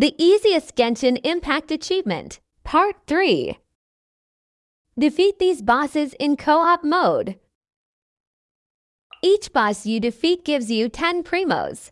The easiest Genshin Impact achievement, Part 3. Defeat these bosses in co-op mode. Each boss you defeat gives you 10 primos.